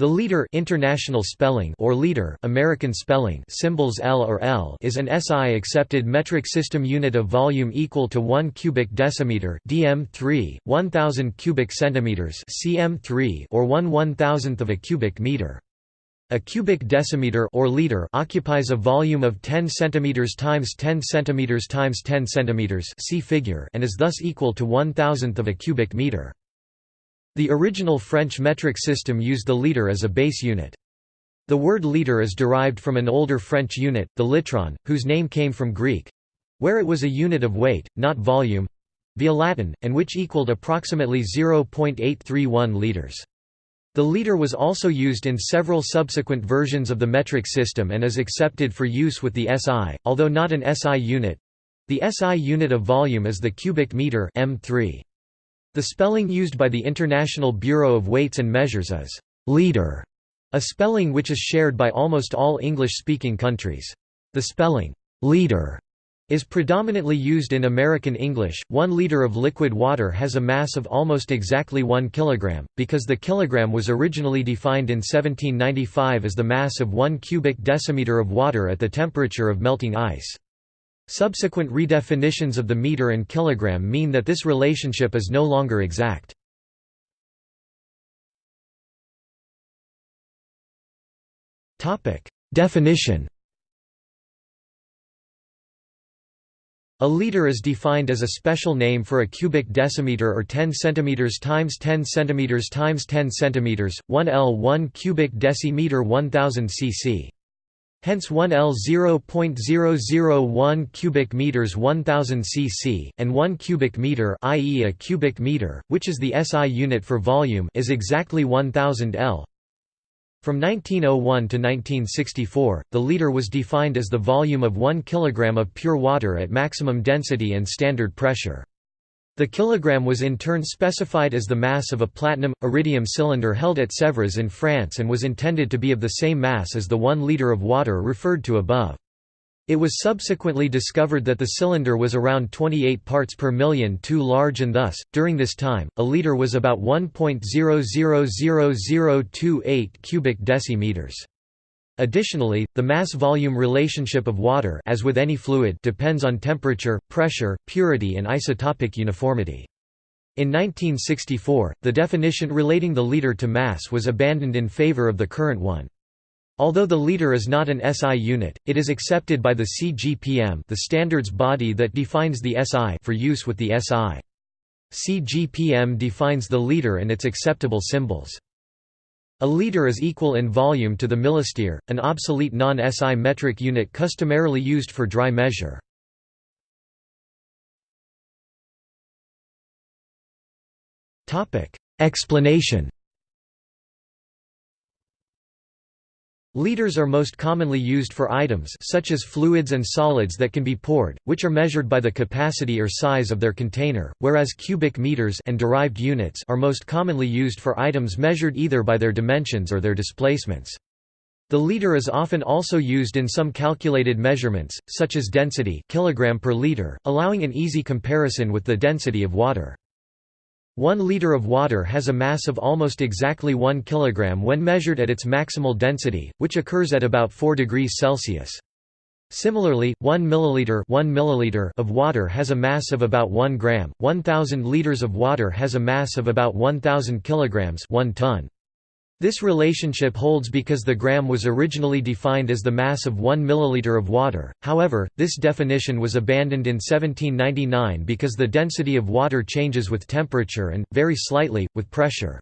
The liter international spelling or liter American spelling symbols L or L is an SI accepted metric system unit of volume equal to 1 cubic decimeter dm3 1000 cubic centimeters cm3 or 1 1000th of a cubic meter. A cubic decimeter or liter occupies a volume of 10 centimeters times 10 centimeters times 10 centimeters see figure and is thus equal to 1000th of a cubic meter. The original French metric system used the liter as a base unit. The word liter is derived from an older French unit, the litron, whose name came from Greek—where it was a unit of weight, not volume—via Latin, and which equaled approximately 0.831 liters. The liter was also used in several subsequent versions of the metric system and is accepted for use with the SI, although not an SI unit. The SI unit of volume is the cubic meter m3. The spelling used by the International Bureau of Weights and Measures is liter, a spelling which is shared by almost all English-speaking countries. The spelling liter is predominantly used in American English. One liter of liquid water has a mass of almost exactly 1 kilogram, because the kilogram was originally defined in 1795 as the mass of 1 cubic decimeter of water at the temperature of melting ice. Subsequent redefinitions of the meter and kilogram mean that this relationship is no longer exact. Definition A liter is defined as a special name for a cubic decimeter or 10 centimeters times 10 centimeters times 10 centimeters, 1 L 1 cubic decimeter 1000 cc. Hence 1 L 0.001 cubic meters 1000 cc, and 1 cubic meter i.e. a cubic meter, which is the SI unit for volume is exactly 1000 L. From 1901 to 1964, the liter was defined as the volume of 1 kg of pure water at maximum density and standard pressure. The kilogram was in turn specified as the mass of a platinum, iridium cylinder held at Sèvres in France and was intended to be of the same mass as the one litre of water referred to above. It was subsequently discovered that the cylinder was around 28 parts per million too large and thus, during this time, a litre was about 1.000028 cubic decimeters. Additionally, the mass-volume relationship of water as with any fluid depends on temperature, pressure, purity and isotopic uniformity. In 1964, the definition relating the liter to mass was abandoned in favor of the current one. Although the liter is not an SI unit, it is accepted by the CGPM the standards body that defines the SI for use with the SI. CGPM defines the liter and its acceptable symbols. A liter is equal in volume to the millistere, an obsolete non-SI metric unit customarily used for dry measure. Explanation Liters are most commonly used for items such as fluids and solids that can be poured, which are measured by the capacity or size of their container, whereas cubic meters and derived units are most commonly used for items measured either by their dimensions or their displacements. The liter is often also used in some calculated measurements, such as density kilogram per liter, allowing an easy comparison with the density of water. One liter of water has a mass of almost exactly 1 kg when measured at its maximal density, which occurs at about 4 degrees Celsius. Similarly, 1 milliliter, 1 milliliter of water has a mass of about 1 gram, 1000 liters of water has a mass of about 1000 kilograms, 1 ton. This relationship holds because the gram was originally defined as the mass of 1 milliliter of water, however, this definition was abandoned in 1799 because the density of water changes with temperature and, very slightly, with pressure.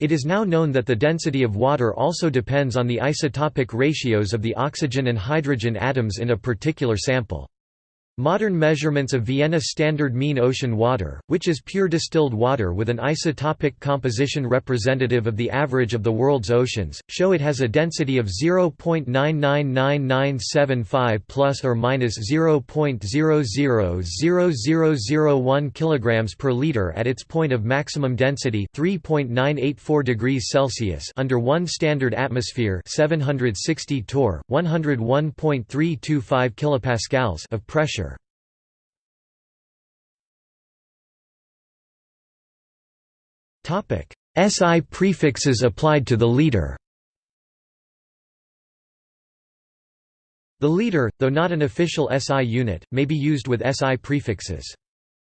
It is now known that the density of water also depends on the isotopic ratios of the oxygen and hydrogen atoms in a particular sample. Modern measurements of Vienna Standard Mean Ocean Water, which is pure distilled water with an isotopic composition representative of the average of the world's oceans, show it has a density of 0.999975 plus or minus 0.000001 kilograms per liter at its point of maximum density, 3.984 degrees Celsius under 1 standard atmosphere, 760 torr, 101.325 kilopascals of pressure. SI prefixes applied to the liter The liter, though not an official SI unit, may be used with SI prefixes.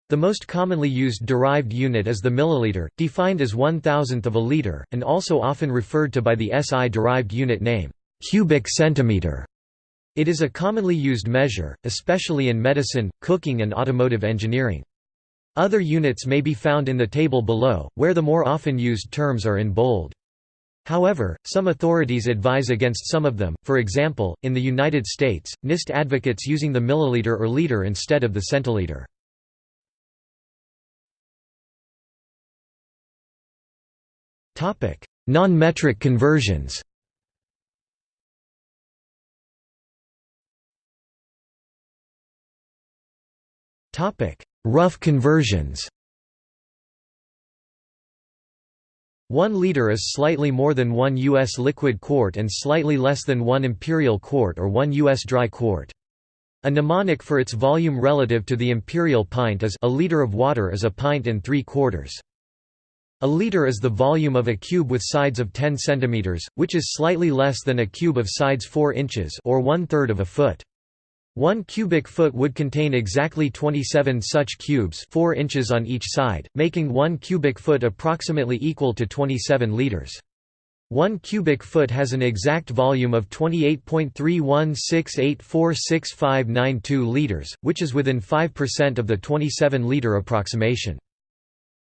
The most commonly used derived unit is the milliliter, defined as one thousandth of a liter, and also often referred to by the SI derived unit name, cubic centimeter. It is a commonly used measure, especially in medicine, cooking and automotive engineering. Other units may be found in the table below, where the more often used terms are in bold. However, some authorities advise against some of them, for example, in the United States, NIST advocates using the milliliter or liter instead of the centiliter. Non-metric conversions Rough conversions 1 liter is slightly more than 1 U.S. liquid quart and slightly less than 1 imperial quart or 1 U.S. dry quart. A mnemonic for its volume relative to the imperial pint is a liter of water is a pint and 3 quarters. A liter is the volume of a cube with sides of 10 cm, which is slightly less than a cube of sides 4 inches or one-third of a foot. One cubic foot would contain exactly 27 such cubes 4 inches on each side, making one cubic foot approximately equal to 27 liters. One cubic foot has an exact volume of 28.3168465592 liters, which is within 5% of the 27-liter approximation.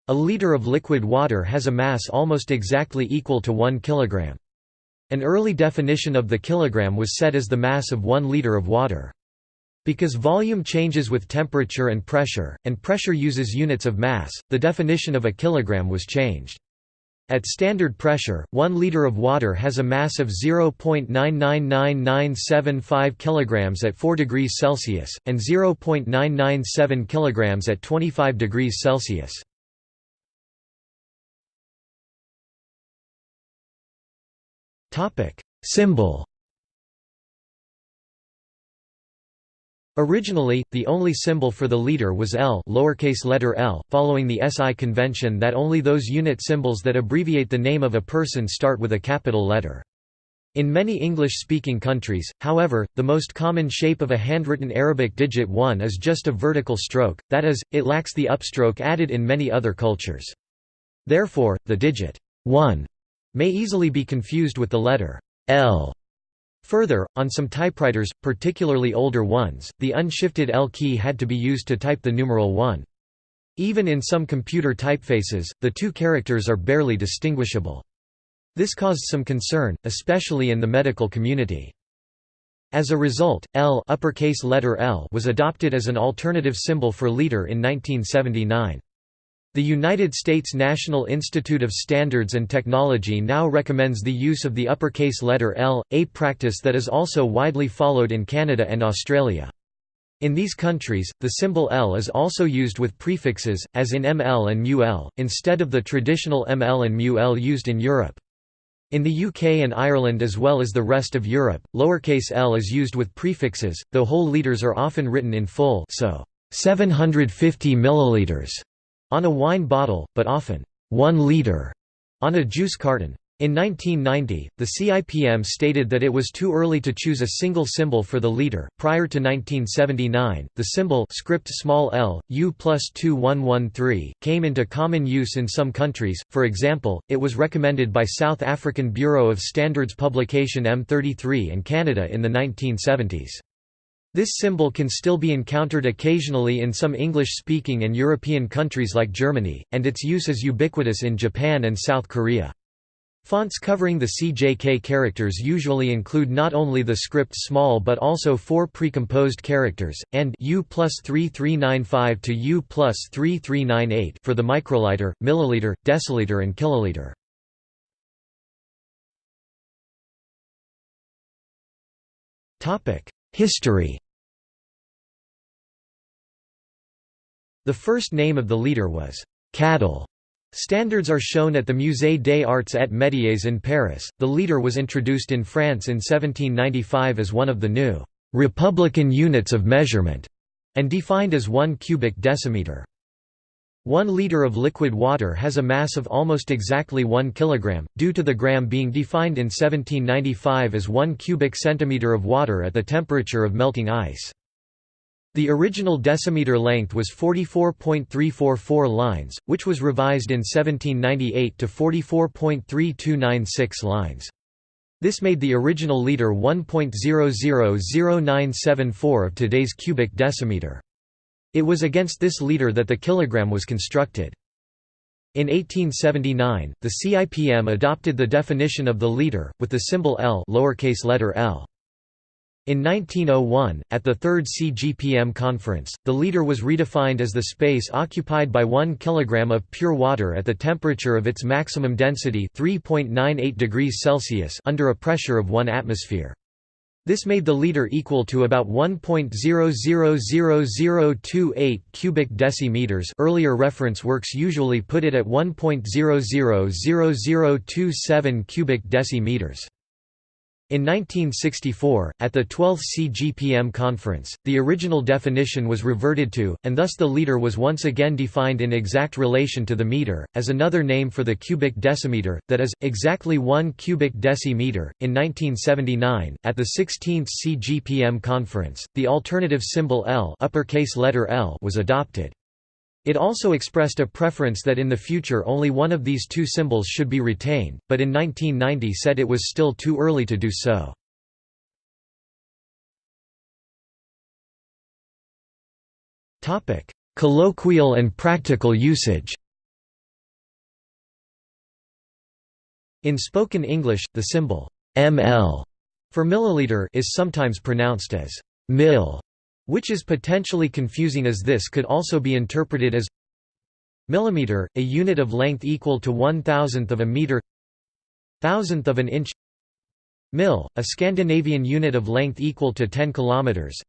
A liter of liquid water has a mass almost exactly equal to 1 kilogram. An early definition of the kilogram was set as the mass of 1 liter of water. Because volume changes with temperature and pressure, and pressure uses units of mass, the definition of a kilogram was changed. At standard pressure, 1 liter of water has a mass of 0.999975 kg at 4 degrees Celsius, and 0.997 kg at 25 degrees Celsius. Symbol Originally, the only symbol for the liter was L lowercase letter L, following the SI convention that only those unit symbols that abbreviate the name of a person start with a capital letter. In many English-speaking countries, however, the most common shape of a handwritten Arabic digit 1 is just a vertical stroke, that is, it lacks the upstroke added in many other cultures. Therefore, the digit 1 may easily be confused with the letter L Further, on some typewriters, particularly older ones, the unshifted L key had to be used to type the numeral 1. Even in some computer typefaces, the two characters are barely distinguishable. This caused some concern, especially in the medical community. As a result, L, uppercase letter L was adopted as an alternative symbol for liter in 1979. The United States National Institute of Standards and Technology now recommends the use of the uppercase letter L, a practice that is also widely followed in Canada and Australia. In these countries, the symbol L is also used with prefixes, as in ML and MUL, instead of the traditional ML and MUL used in Europe. In the UK and Ireland as well as the rest of Europe, lowercase l is used with prefixes, though whole liters are often written in full so 750 milliliters on a wine bottle, but often, one liter on a juice carton. In 1990, the CIPM stated that it was too early to choose a single symbol for the liter. Prior to 1979, the symbol script small l, U plus 2113, came into common use in some countries, for example, it was recommended by South African Bureau of Standards publication M33 and Canada in the 1970s. This symbol can still be encountered occasionally in some English-speaking and European countries like Germany, and its use is ubiquitous in Japan and South Korea. Fonts covering the CJK characters usually include not only the script small but also four precomposed characters, and U plus 3395 to U plus 3398 for the microliter, milliliter, deciliter and kiloliter. History The first name of the liter was «cadil». Standards are shown at the Musée des Arts et Métiers in Paris. The liter was introduced in France in 1795 as one of the new «republican units of measurement» and defined as one cubic decimeter. One liter of liquid water has a mass of almost exactly 1 kg, due to the gram being defined in 1795 as 1 cubic centimeter of water at the temperature of melting ice. The original decimeter length was 44.344 lines, which was revised in 1798 to 44.3296 lines. This made the original liter 1.000974 of today's cubic decimeter. It was against this liter that the kilogram was constructed. In 1879, the CIPM adopted the definition of the liter, with the symbol L lowercase letter L. In 1901, at the Third CGPM conference, the liter was redefined as the space occupied by 1 kg of pure water at the temperature of its maximum density 3.98 degrees Celsius under a pressure of 1 atmosphere. This made the liter equal to about 1.000028 cubic decimeters earlier reference works usually put it at 1.000027 cubic decimeters. In 1964, at the 12th CGPM conference, the original definition was reverted to, and thus the liter was once again defined in exact relation to the meter, as another name for the cubic decimeter, that is, exactly 1 cubic decimeter. In 1979, at the 16th CGPM conference, the alternative symbol L, uppercase letter L was adopted. It also expressed a preference that in the future only one of these two symbols should be retained, but in 1990 said it was still too early to do so. Colloquial and practical usage In spoken English, the symbol ml for milliliter is sometimes pronounced as mill which is potentially confusing as this could also be interpreted as millimeter, a unit of length equal to one thousandth of a meter thousandth of an inch mil, a Scandinavian unit of length equal to 10 kilometers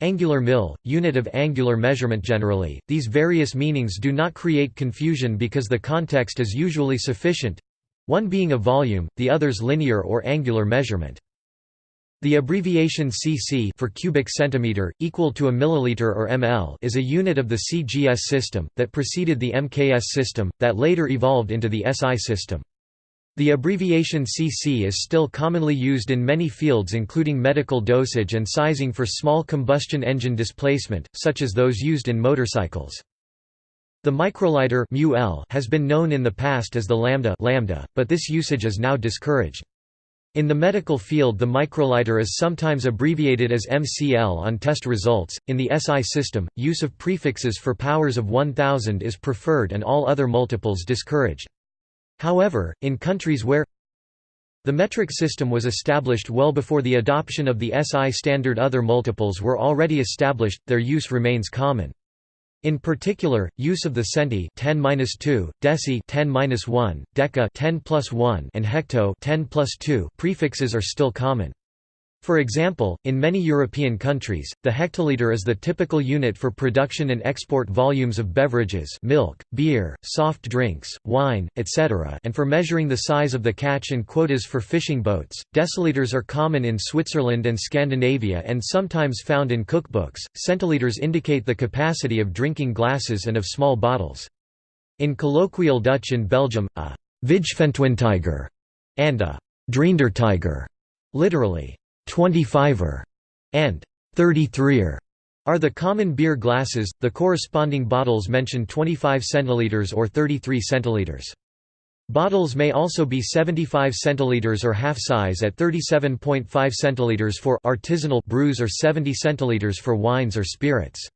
Angular mil, unit of angular measurement generally, these various meanings do not create confusion because the context is usually sufficient one being a volume, the others linear or angular measurement. The abbreviation cc for cubic centimeter, equal to a milliliter or ml is a unit of the CGS system, that preceded the MKS system, that later evolved into the SI system. The abbreviation cc is still commonly used in many fields including medical dosage and sizing for small combustion engine displacement, such as those used in motorcycles. The microliter has been known in the past as the lambda, lambda but this usage is now discouraged. In the medical field the microliter is sometimes abbreviated as MCL on test results. In the SI system, use of prefixes for powers of 1000 is preferred and all other multiples discouraged. However, in countries where the metric system was established well before the adoption of the SI standard other multiples were already established, their use remains common. In particular, use of the centi 10-2, deci 10-1, deca 10 and hecto 10 2 prefixes are still common. For example, in many European countries, the hectoliter is the typical unit for production and export volumes of beverages milk, beer, soft drinks, wine, etc. and for measuring the size of the catch and quotas for fishing boats. Deciliters are common in Switzerland and Scandinavia and sometimes found in cookbooks. Centiliters indicate the capacity of drinking glasses and of small bottles. In colloquial Dutch in Belgium, a Vijfentwintiger and a Drieëndertiger, literally 25er, and 33er are the common beer glasses, the corresponding bottles mention 25 centiliters or 33 centiliters. Bottles may also be 75 centiliters or half size at 37.5 centiliters for artisanal brews or 70 centiliters for wines or spirits.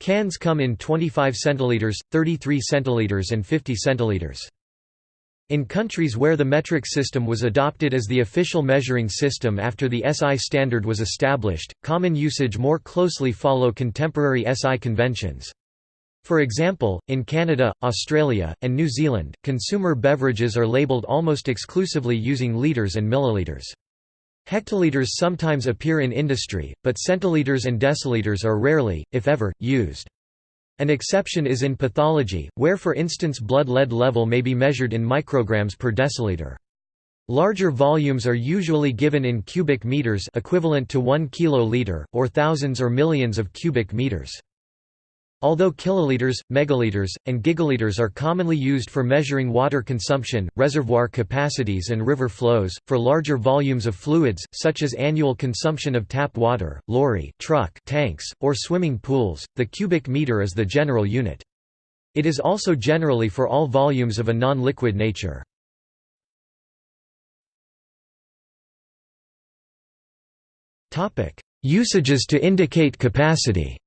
Cans come in 25 centiliters, 33 centiliters and 50 centiliters. In countries where the metric system was adopted as the official measuring system after the SI standard was established, common usage more closely follow contemporary SI conventions. For example, in Canada, Australia, and New Zealand, consumer beverages are labelled almost exclusively using litres and milliliters. Hectoliters sometimes appear in industry, but centiliters and deciliters are rarely, if ever, used. An exception is in pathology, where for instance blood lead level may be measured in micrograms per deciliter. Larger volumes are usually given in cubic meters equivalent to 1 kiloliter, or thousands or millions of cubic meters. Although kiloliters, megaliters, and gigaliters are commonly used for measuring water consumption, reservoir capacities and river flows, for larger volumes of fluids, such as annual consumption of tap water, lorry, truck tanks, or swimming pools, the cubic meter is the general unit. It is also generally for all volumes of a non-liquid nature. Usages to indicate capacity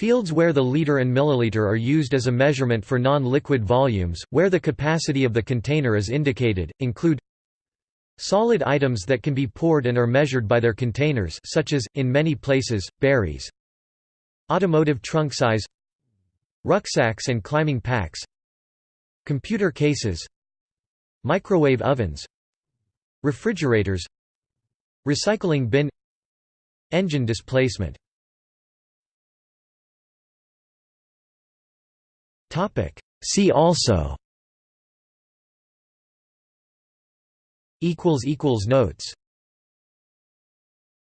Fields where the liter and milliliter are used as a measurement for non-liquid volumes, where the capacity of the container is indicated, include Solid items that can be poured and are measured by their containers such as, in many places, berries. Automotive trunk size. Rucksacks and climbing packs. Computer cases. Microwave ovens. Refrigerators. Recycling bin. Engine displacement Topic. See also. Equals equals notes.